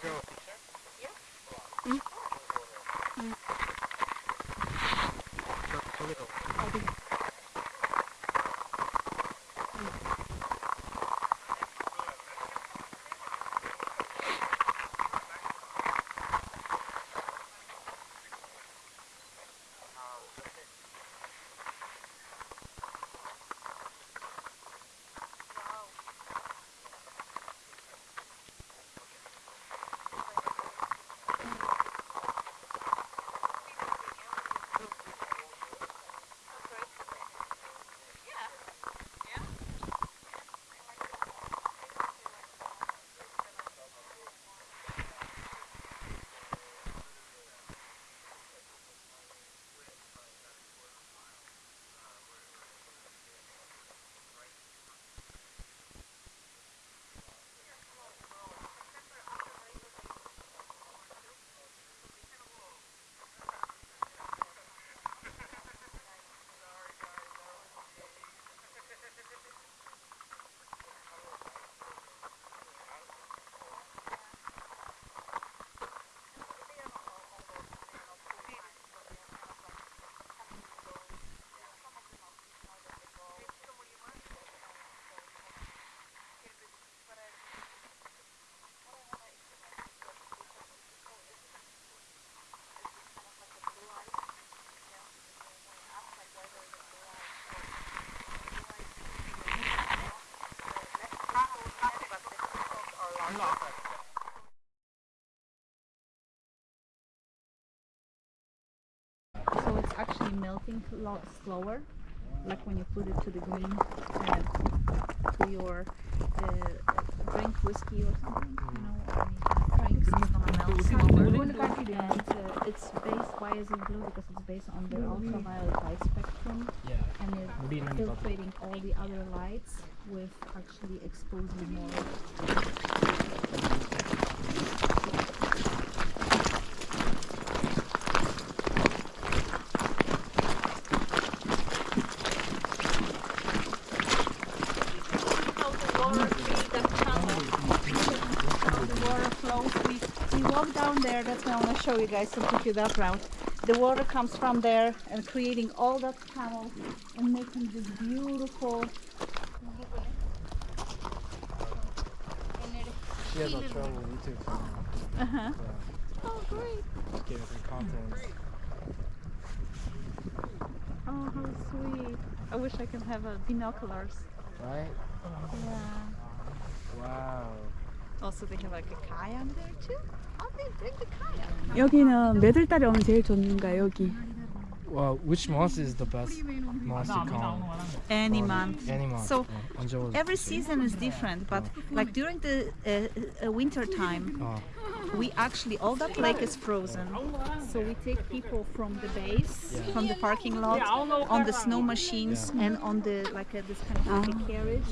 gonna go. So it's actually melting a lot slower, like when you put it to the green, uh, to your uh, drink whiskey or something, you know, drinks, it's based why is it blue? Because it's based on the ultraviolet light spectrum. Yeah. and it's filtering all the other lights with actually exposing more. To show you guys and take you that route. The water comes from there and creating all that tunnel and making this beautiful. She has a trouble YouTube channel. Uh-huh. Yeah. Oh, great. Getting some content. Oh, how sweet. I wish I could have a binoculars. Right? Yeah. Wow. Also, they have like a kayak there too. How they bring the kayak? 여기는 몇 월 달에 오면 제일 좋은가 여기? Well, which month is the best month to come? Any Or month. Any month. So, 어, 언제 오세요? Every season is different, but like during the uh, uh, winter time, 어. we actually all that lake is frozen. So we take people from the base, from the parking lot, on the snow machines, and on the like a, this kind of like a carriage,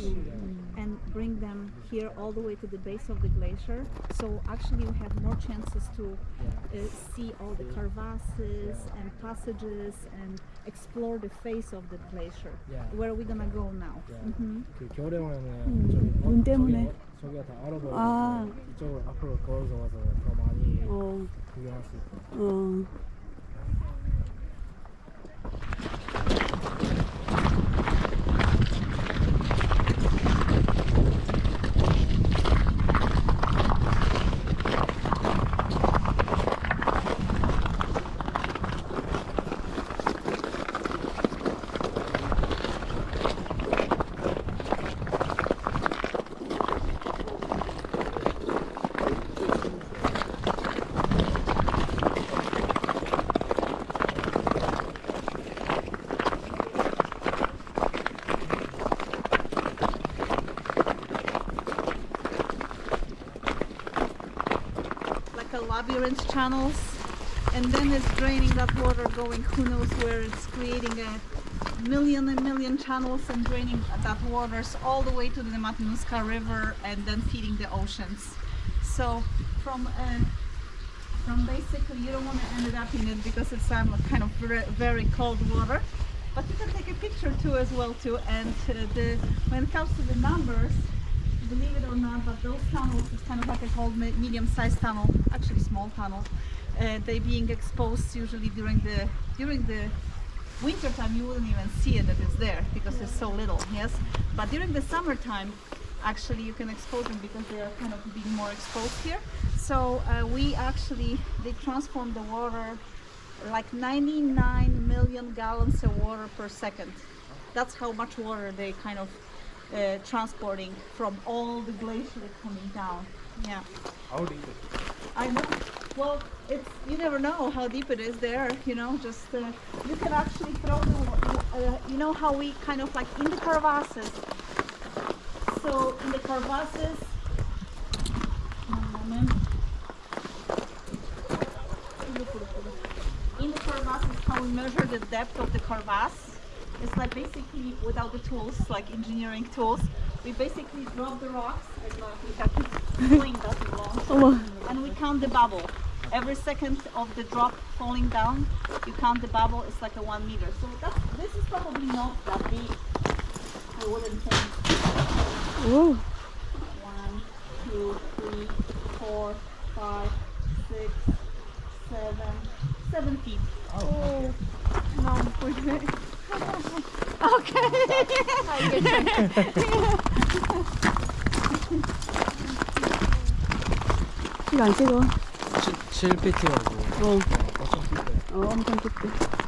and bring them here all the way to the base of the glacier. So actually, we have more chances to uh, see all the crevasses and passages and explore the face of the glacier. Yeah. Where are we gonna go now? Yeah. Mhm. 그 겨울에 오면은 저기 어, 눈 때문에. 저기, 저기가 다 얼어버리고 아. 이쪽으로 앞으로 걸어서 와서 더 많이 어, 구경할 수 있고. 어. Labyrinth channels and then it's draining that water going who knows where it's creating a million and million channels and draining that waters all the way to the Matanuska River and then feeding the oceans. So from uh, from basically you don't want to end up in it because it's um, kind of very, cold water but you can take a picture too as well too and uh, the when it comes to the numbers believe it or not, but those tunnels is kind of like a me- medium-sized tunnel, actually small tunnel. Uh, they being exposed usually during the during the winter time you wouldn't even see it that it's there because it's so little yes? But during the summertime actually you can expose them because they are kind of being more exposed here. So uh, we actually they transform the water like 99 million gallons of water per second. That's how much water they kind of uh, transporting from all the glacier coming down yeah How deep? is it? I know. Well, it's you never know how deep it is there. You know, just uh, you can actually throw the. Uh, you know how we kind of like in the crevasses. So in the crevasses. One moment. In the crevasses, how we measure the depth of the crevasse. It's like basically without the tools, like engineering tools we basically drop the rocks uh, we have to that oh. and we count the bubble every second of the drop falling down you count the bubble it's like a one meter so this is probably not that big i wouldn't think Ooh. one two three four five six seven seven feet oh, oh. no 이네. 이거 안 찍어. 7, 7피트라고. 어, 어, 엄청 깊대.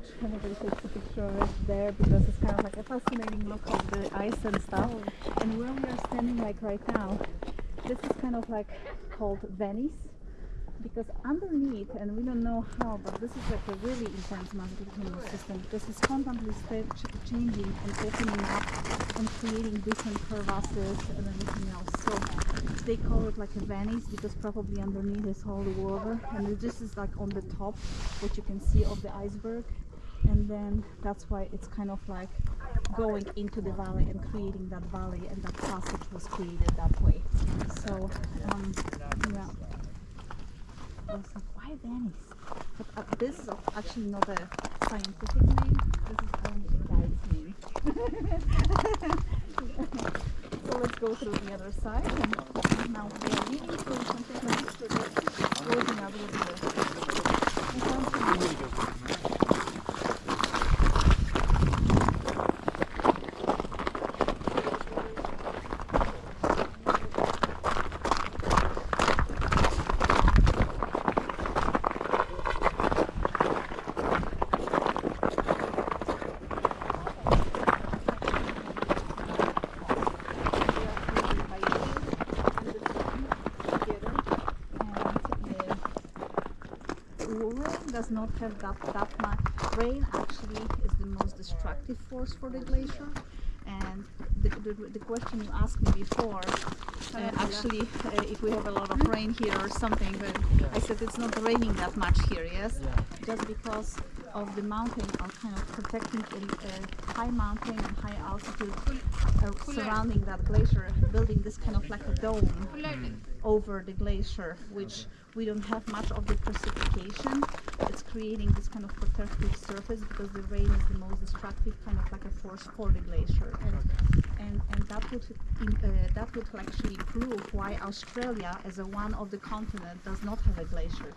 Passage. Everybody takes a picture there because it's kind of like a fascinating look of the ice and stuff. And where we are standing like right now, this is kind of like called Venice because underneath, and how, but this is like a really intense magnetic system. This is constantly changing and opening up and creating different crevasses and everything else. So they call it like a Venice because probably underneath is all the water, and this is like on the top, what you can see of the iceberg. And then that's why it's kind of like going into the valley and creating that valley, and that passage was created that way. So, um, yeah. I was like, why Venice? But uh, this is actually not a scientific name. This is only a guide's name. so let's go through the other side. And now we are leaving, so we can take a picture just closing up with the. rain does not have that, that much. Rain actually is the most destructive force for the glacier And the, the, the question you asked me before, uh, actually, uh, if we have a lot of rain here or something, but I said it's not raining that much here, yes? Just because of the mountain are kind of protecting a, a high mountain and high altitude uh, surrounding that glacier, building this kind of like a dome over the glacier, which we don't have much of the precipitation. It's creating this kind of protective surface because the rain is the most destructive kind of like a force for the glacier, and and, and that would uh, that would actually prove why Australia, as a one of the continent, does not have a glacier.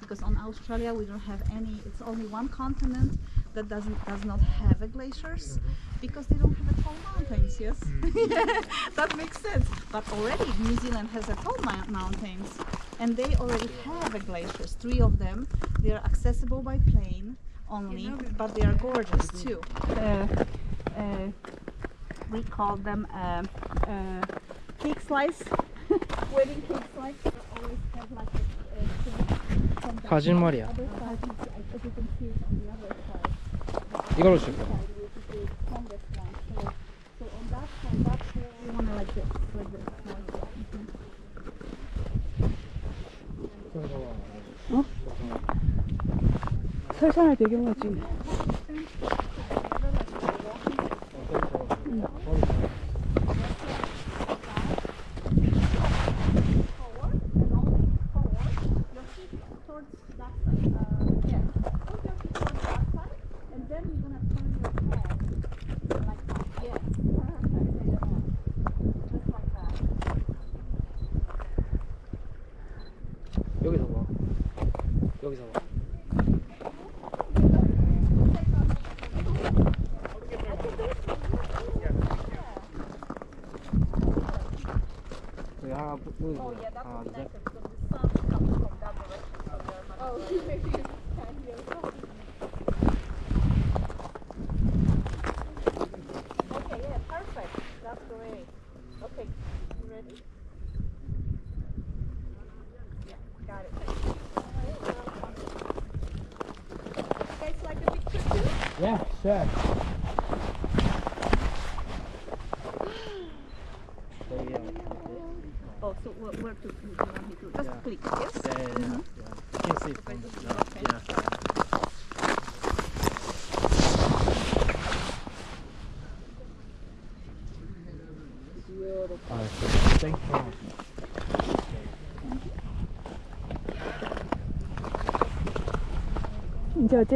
Because on Australia we don't have any. It's only one continent that doesn't does not have a glaciers mm-hmm. because they don't have tall mountains yes? Mm-hmm. That makes sense. But already new zealand has a tall mountains and they already have a glaciers three of them. They are accessible by plane only but they are gorgeous mm-hmm. too. Uh, uh, we call them uh, uh cake slice. Wedding cake slice. Always have like a, a, a, a, a, a, a, a, 이걸로 줄 거야. 어? 설산을 배경으로 찍네. Oh yeah, that's uh, would be because the sun comes from that direction. Oh, maybe you can hear Okay, yeah, perfect. That's great. Okay, you ready? Yeah, got it. Guys, like a picture too? Yeah, sure.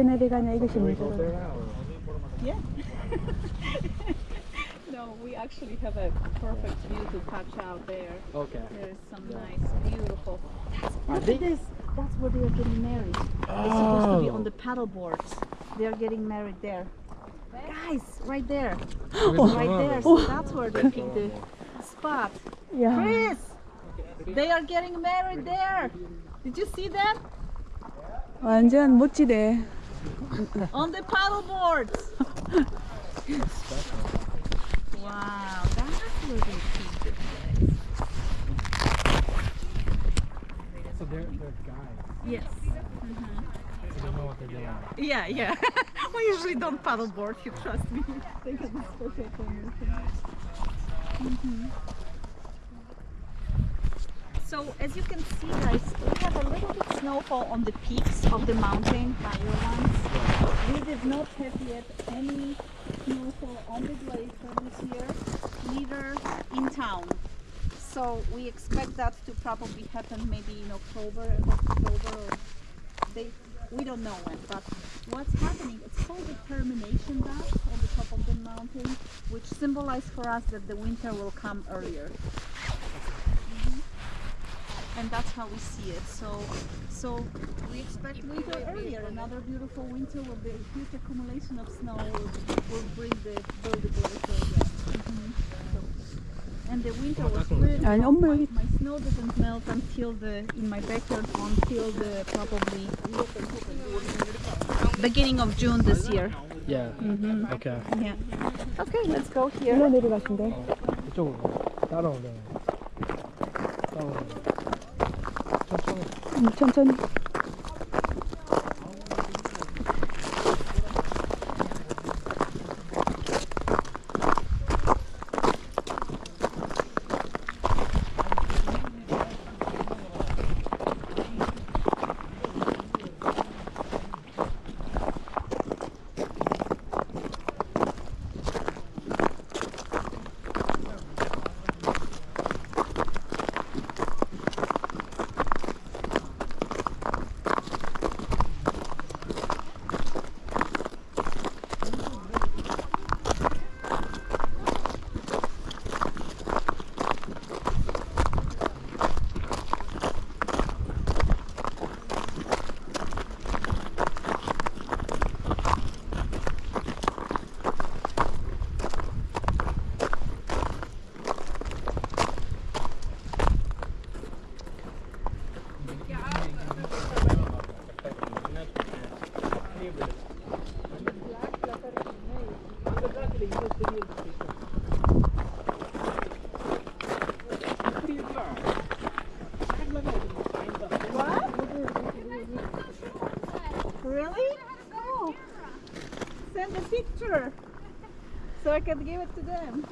이제 어째 내리 가냐 이것이 Should we go 문제다. there now? or- Yeah. no, we actually have a perfect view to catch out there. Okay. There's some Yeah. nice, beautiful. That's, Are look they- at this. That's where they are getting married. They're supposed to be on Oh. the paddle boards. They are getting married there. Guys, right there. 여기서 Right there. So that's where they picked the spot. 야, Chris! They are getting married there. Did you see that? 완전 멋지대. On the paddle boards. wow, they picked place. So they're, they're guys. Yes. So they know what they're doing. Yeah, yeah. we usually don't paddleboard, you trust me. They have a special permission. Mhm. So as you can see guys, we have a little bit snowfall on the peaks of the mountain, higher ones. We did not have yet any snowfall on the glacier this year, neither in town. So we expect that to probably happen maybe in October, October, or they, we don't know when. But what's happening? It's called the termination dust on the top of the mountain, which symbolizes for us that the winter will come earlier and that's how we see it. So, so we expect winter earlier. Another beautiful winter with the huge accumulation of snow will, will bring the buildable. Mm -hmm. and the winter was really I my, my snow doesn't melt until the in my backyard until the probably beginning of June this year. Yeah. Mm -hmm. Okay. Yeah. Okay, let's go here. 嗯，真真。I can give it to them.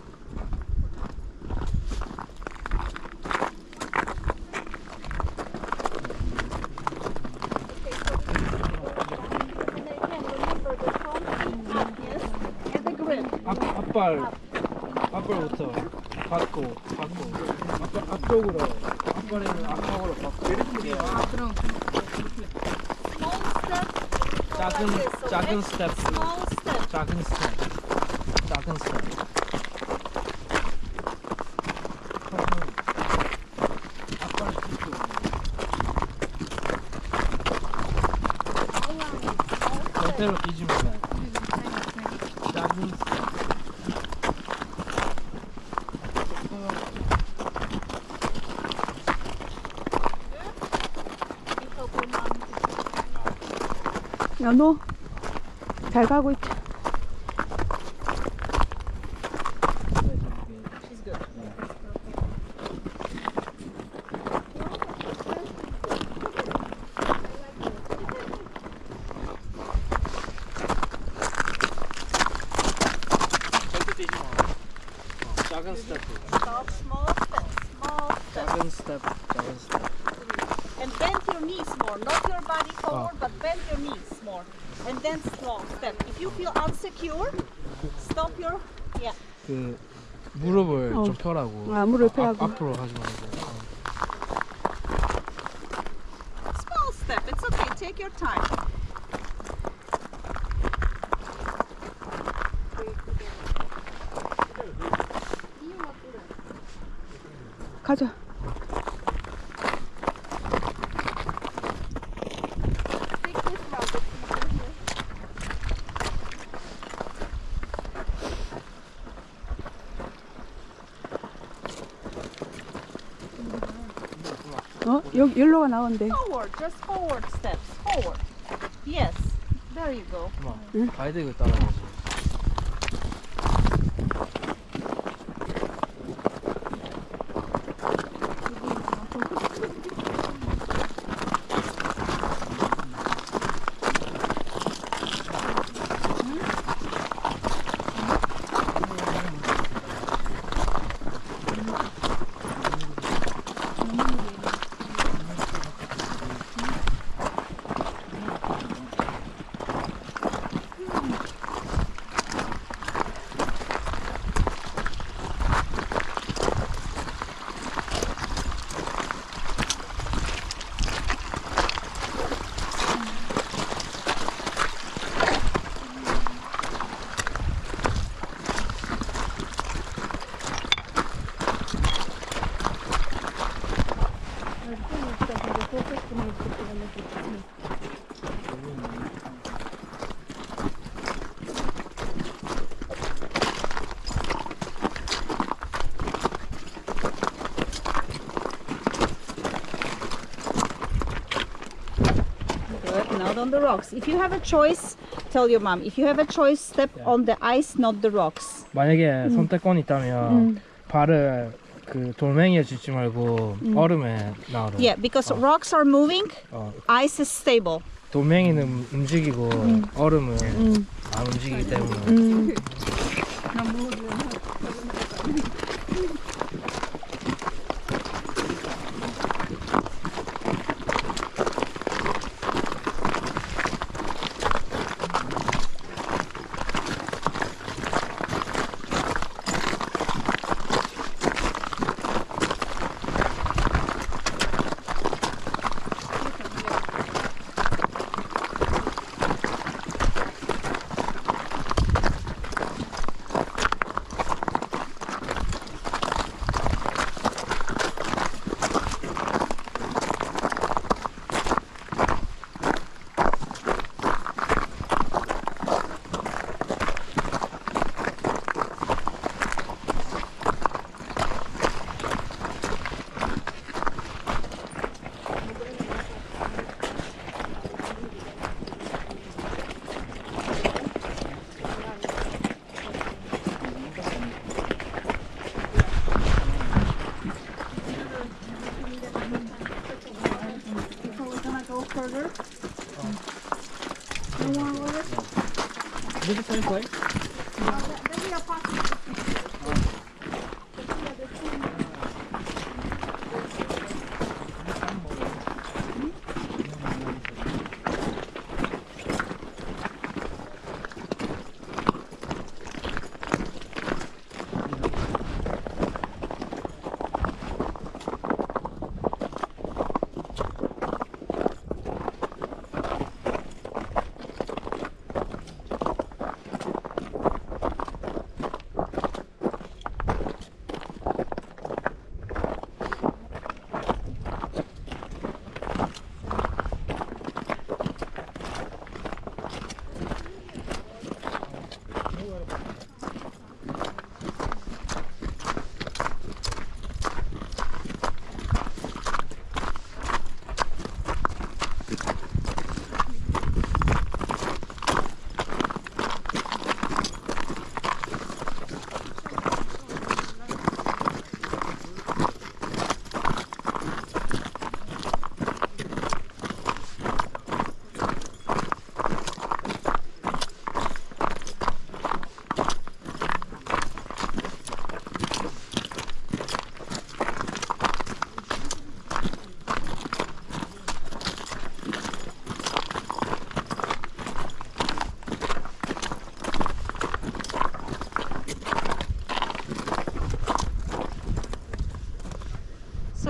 앞, 앞발 앞발부터 받고 받고 앞, 앞쪽으로 앞발에는 앞쪽으로 받고 Small step. 작은? 작은 스텝 절대로 뛰지 말아요. 야, 너 잘 가고 있지? 기 일로가 나온대. Forward. Just forward steps. Forward. Yes. There you go. 가이드 이거 on the rocks. If you have a choice, tell your mom. If you have a choice, step on the ice, not the rocks. 만약에 선택권이 있다면 발을 그 돌멩이에 짚지 말고 얼음에 놔라 Yeah, because rocks are moving, 어, ice is stable. 돌멩이는 움직이고 얼음은 안 움직이기 때문에 음.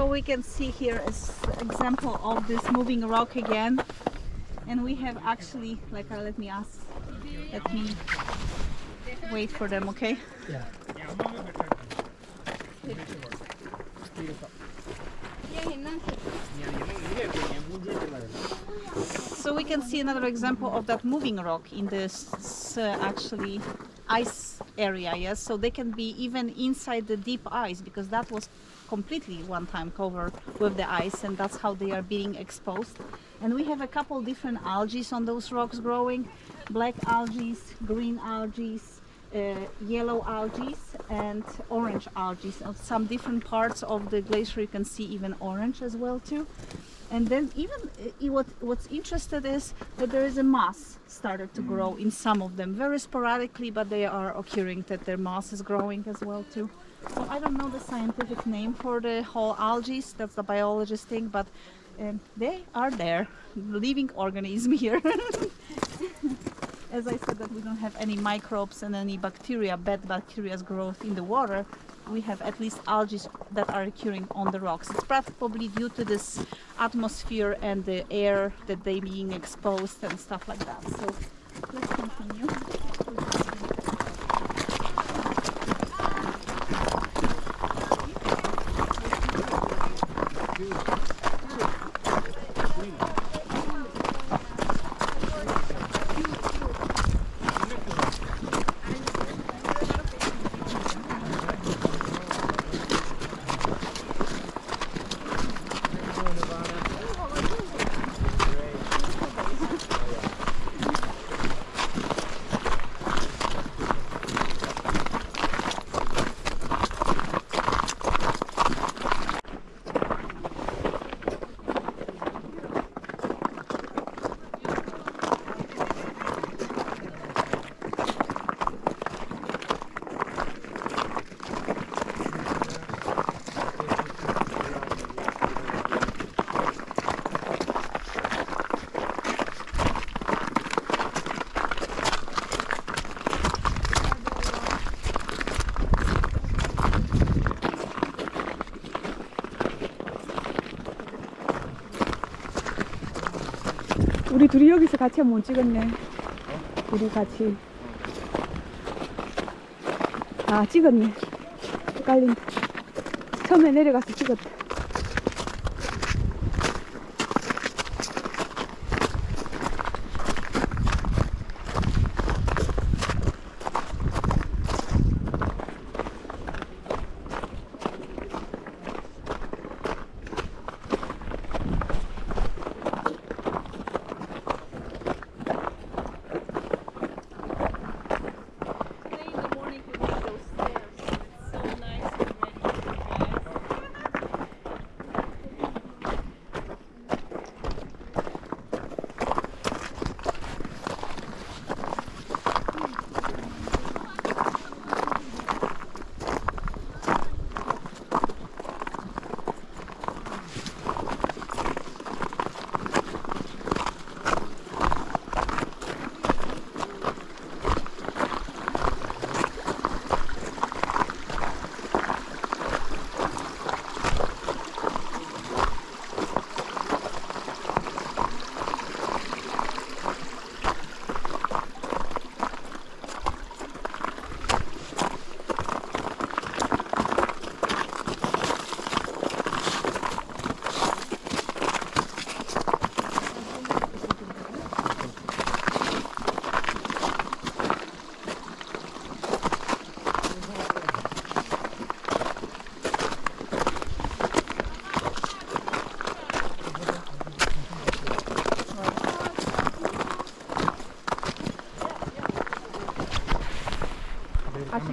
We can see here is example of this moving rock again. And we have actually, like, uh, let me ask, let me wait for them, okay? Yeah. So we can see another example of that moving rock in this uh, actually ice area, yes? So they can be even inside the deep ice because that was completely one time covered with the ice and that's how they are being exposed. And we have a couple different algae on those rocks growing. Black algae, green algae, uh, yellow algae and orange algae. Some different parts of the glacier you can see even orange as well too. And then even uh, what what's interested is that there is a moss started to grow in some of them, very sporadically, but they are occurring that their moss is growing as well too. So I don't know the scientific name for the whole algae. That's the biologist thing, but um, they are there, living organism here. As I said that we don't have any microbes and any bacteria, bad bacteria's growth in the water, we have at least algae that are occurring on the rocks. It's probably due to this atmosphere and the air that they being exposed and stuff like that. So let's continue. 우리 둘이 여기서 같이 한번 찍었네. 우리 같이. 아, 찍었네. 헷갈린다. 처음에 내려가서 찍었다.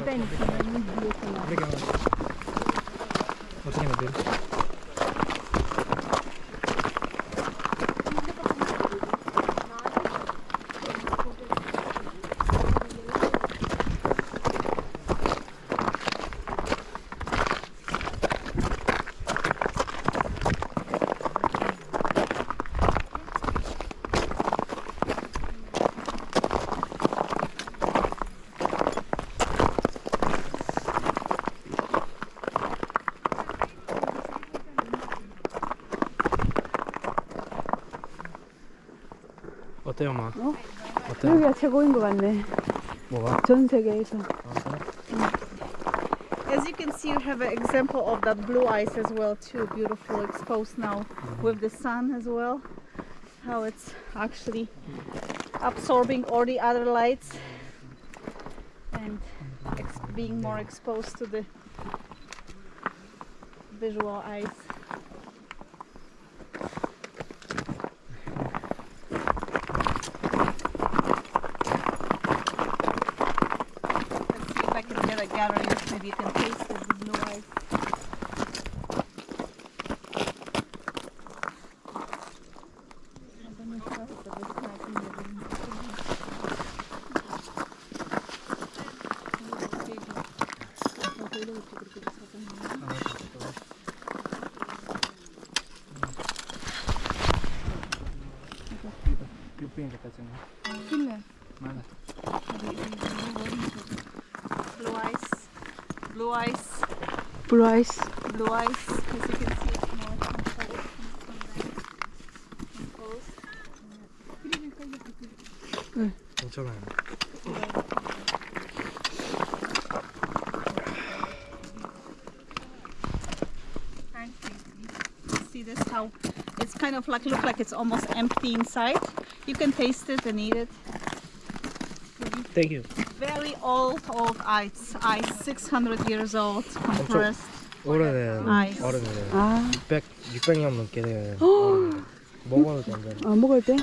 在你 어때요, 엄마? 어? 어때요? 여기가 최고인 것 같네. 뭐가? 전 세계에서. As you can see, you have an example of that blue ice as well too. Beautiful, exposed now with the sun as well. How it's actually absorbing all the other lights and ex- being more exposed to the visual eyes. You can taste it, the blue ice. Blue ice, blue ice, 블루 아이스. blue ice. As you can see, it's more composed. composed. 괜찮아요. Aren't they? See this how it's kind of like look like it's almost empty inside. You can taste it and eat it. 땡큐. Very old, old ice. Ice, 600 years old, compressed. 오래된 아이스. 얼음이래요. 아, 600, 600년 넘게 된 얼음이래요. 먹어도 된다. 어, 먹을 때?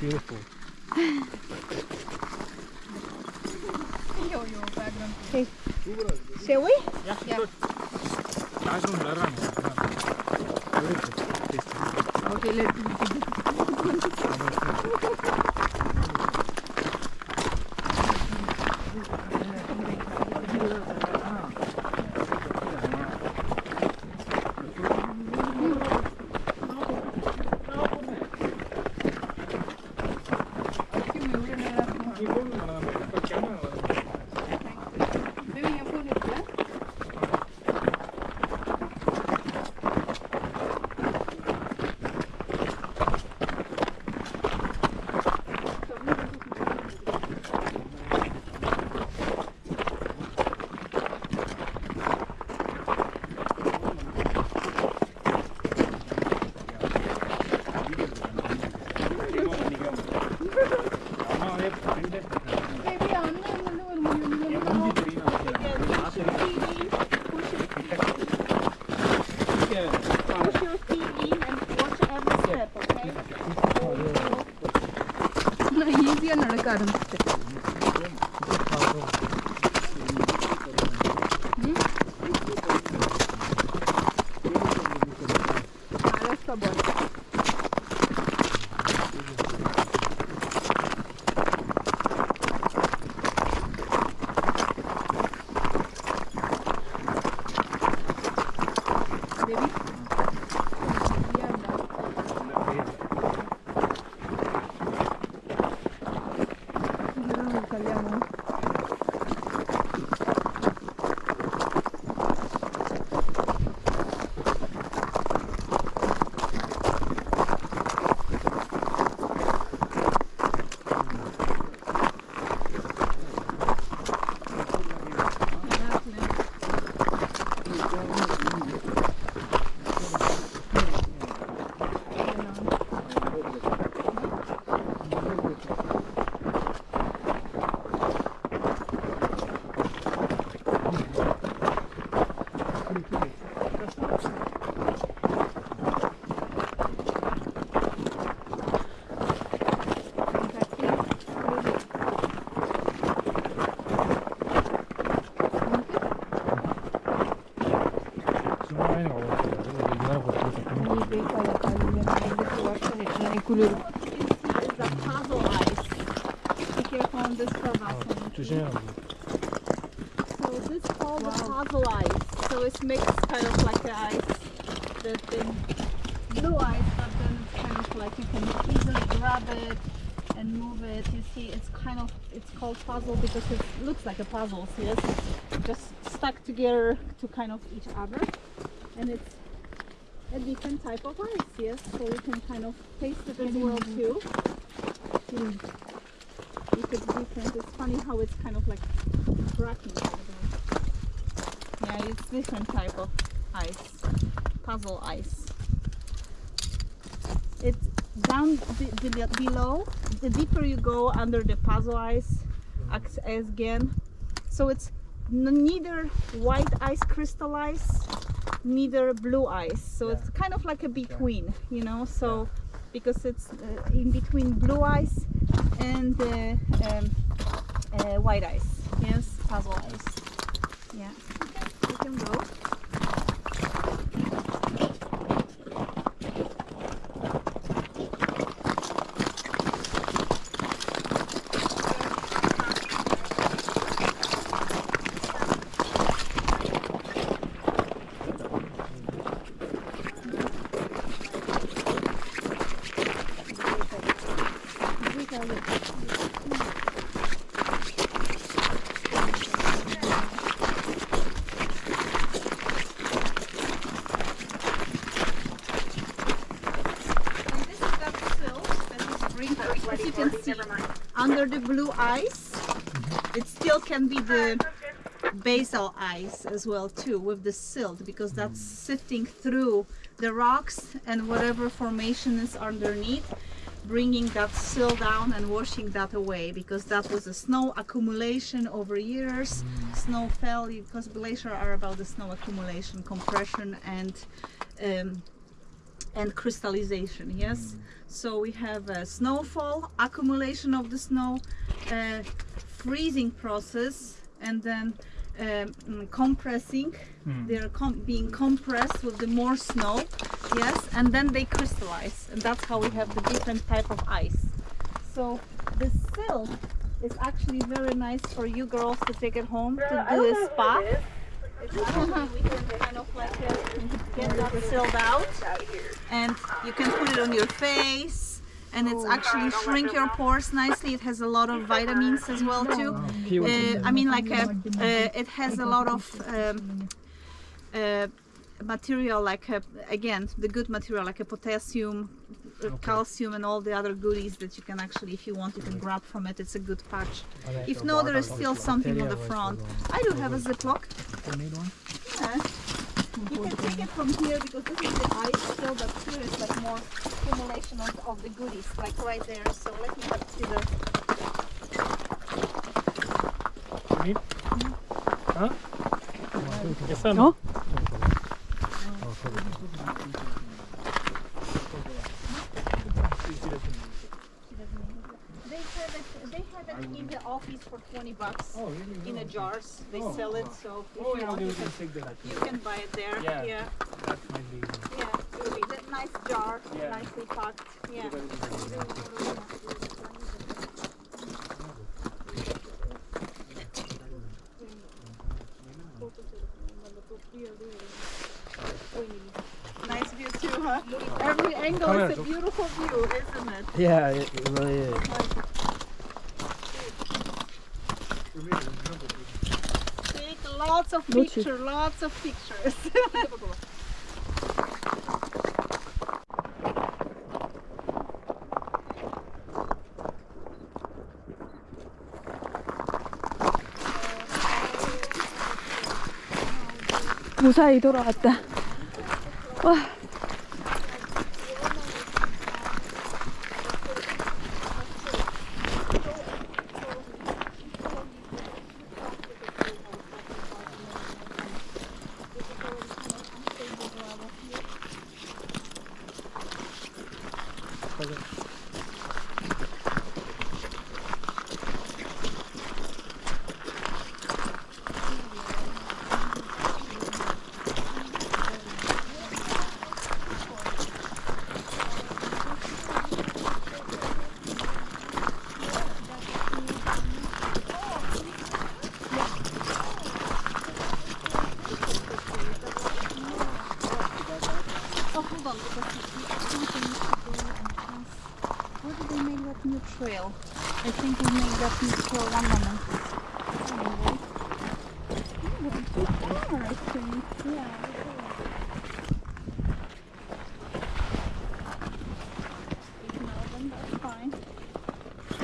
Beautiful. Shall we? Okay, let's Push Got him. поэтому jam. So this is called wow. puzzle ice. So it's mixed kind of like the ice, the thin blue ice, but then it's kind of like you can easily grab it and move it. You see, it's kind of, it's called puzzle because it looks like a puzzle. See, it's just stuck together to kind of each other. And it's a different type of ice, yes? So you can kind of taste it as well too. Different type of ice, puzzle ice. It's down be- be- below. The deeper you go under the puzzle ice, acts as again. So it's neither white ice crystallized, neither blue ice. So it's kind of like a between, you know. So because it's uh, in between blue ice and uh, um, uh, white ice. Yes, puzzle ice. Yeah. Okay, we can go. And this is that silt that is sprinkled. As you can see, under the blue ice, it still can be the basal ice as well too with the silt because that's sifting through the rocks and whatever formation is underneath bringing that silt down and washing that away because that was a snow accumulation over years. Snow fell because glaciers are about the snow accumulation compression and um, and crystallization yes? So we have a snowfall accumulation of the snow uh, freezing process and then um, mm, compressing. They're com- being compressed with the more snow yes and then they crystallize and that's how we have the different type of ice. So the silt is actually very nice for you girls to take it home to do a spa. it's actually we can kind of like uh, get that silt out and you can put it on your face and it's actually shrink your pores nicely. It has a lot of vitamins as well too. Uh, i mean like uh, uh, it has a lot of um, uh, material like uh, again the good material like a potassium uh, calcium and all the other goodies that you can actually if you want you can grab from it. It's a good patch. If no there is still something on the front. i do have a ziploc. yeah. You can take it from here because this is the ice still, but here is like more accumulation of, of the goodies, like right there. So let me have to see the. 어? They have it. They have it in the office for twenty bucks in a jars. They sell it, so if you want, you can, you can buy it there. Yeah. yeah. Yeah, it's a nice jar, nicely packed. Yeah. Nice view too, huh? Every angle is a beautiful view, isn't it? Yeah, it really is. Lots of pictures, lots of pictures. 무사히 돌아왔다. 와.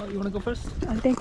You wanna go first? Uh, 아, 땡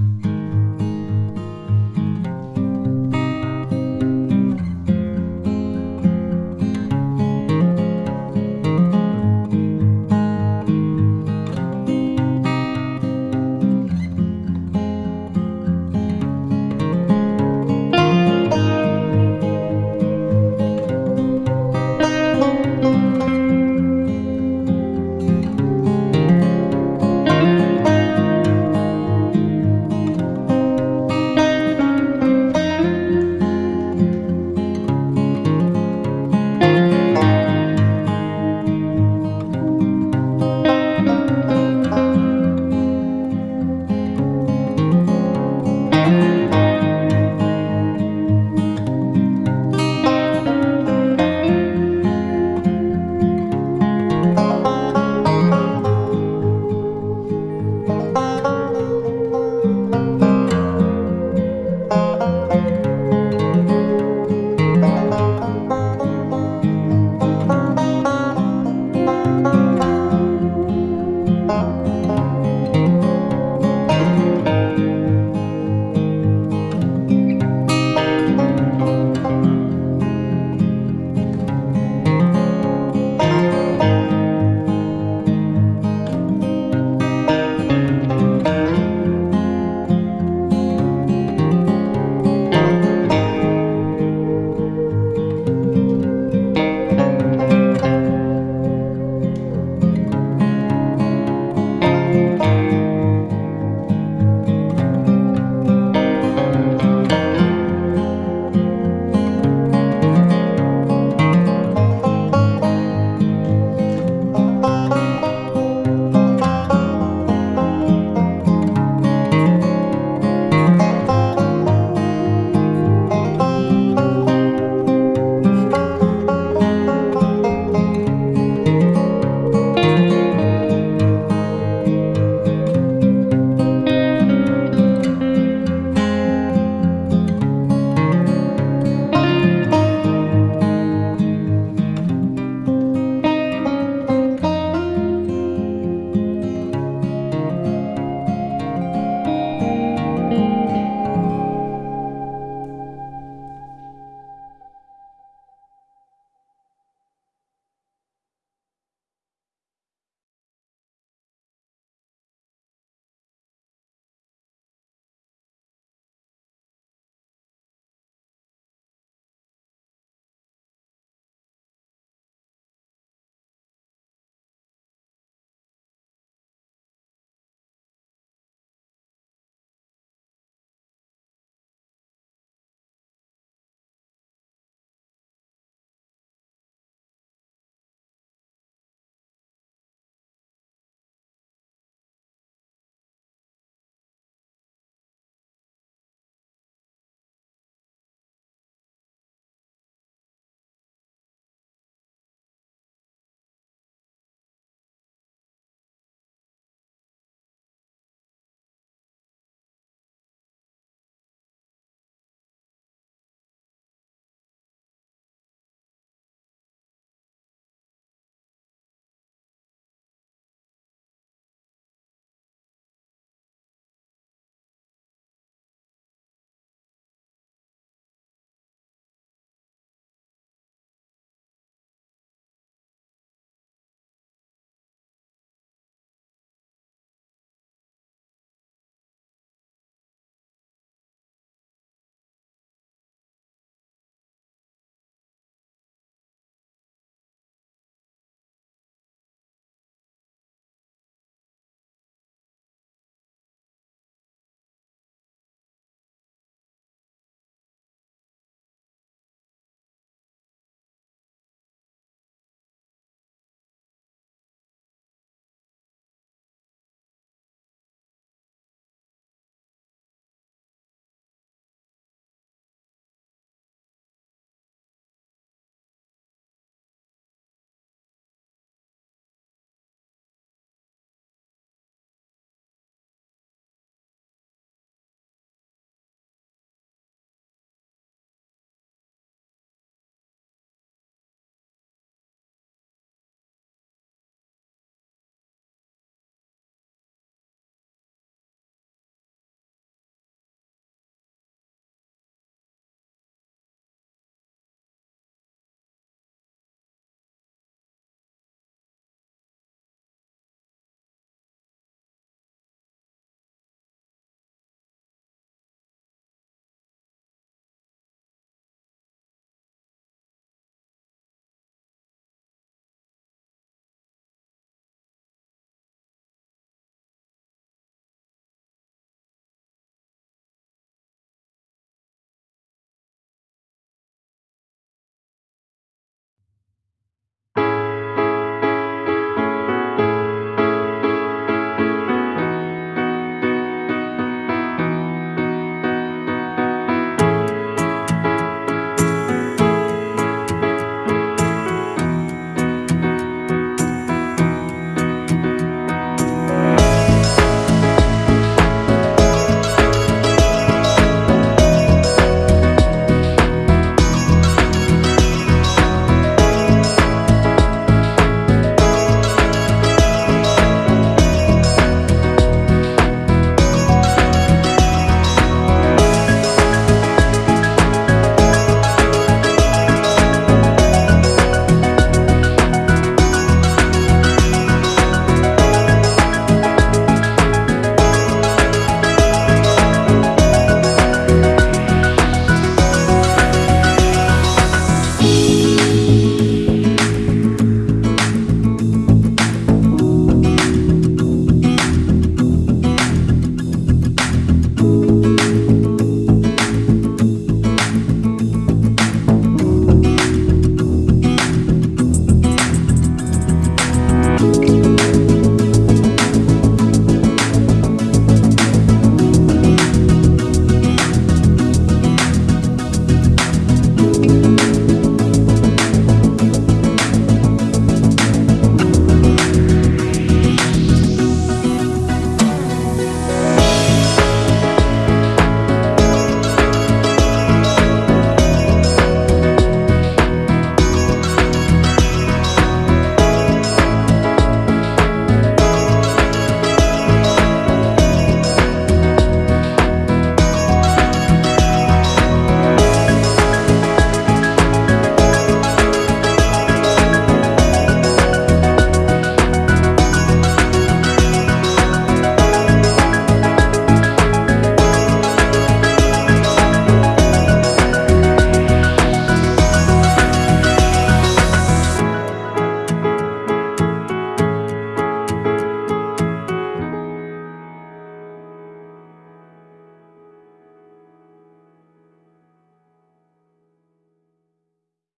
Mm-hmm.